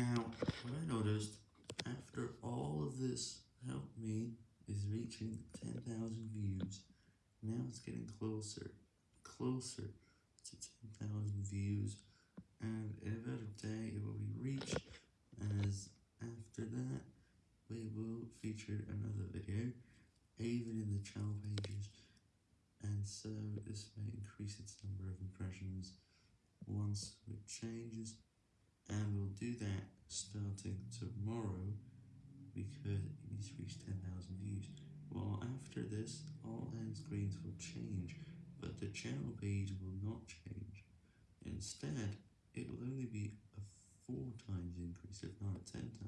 Now, what I noticed, after all of this helped me, is reaching 10,000 views. Now it's getting closer, closer to 10,000 views, and in about a day it will be reached, as after that, we will feature another video, even in the channel pages, and so this may increase its number of impressions. Once it changes, and we'll do that starting tomorrow, because it needs to reach 10,000 views. Well, after this, all end screens will change, but the channel page will not change. Instead, it will only be a 4 times increase,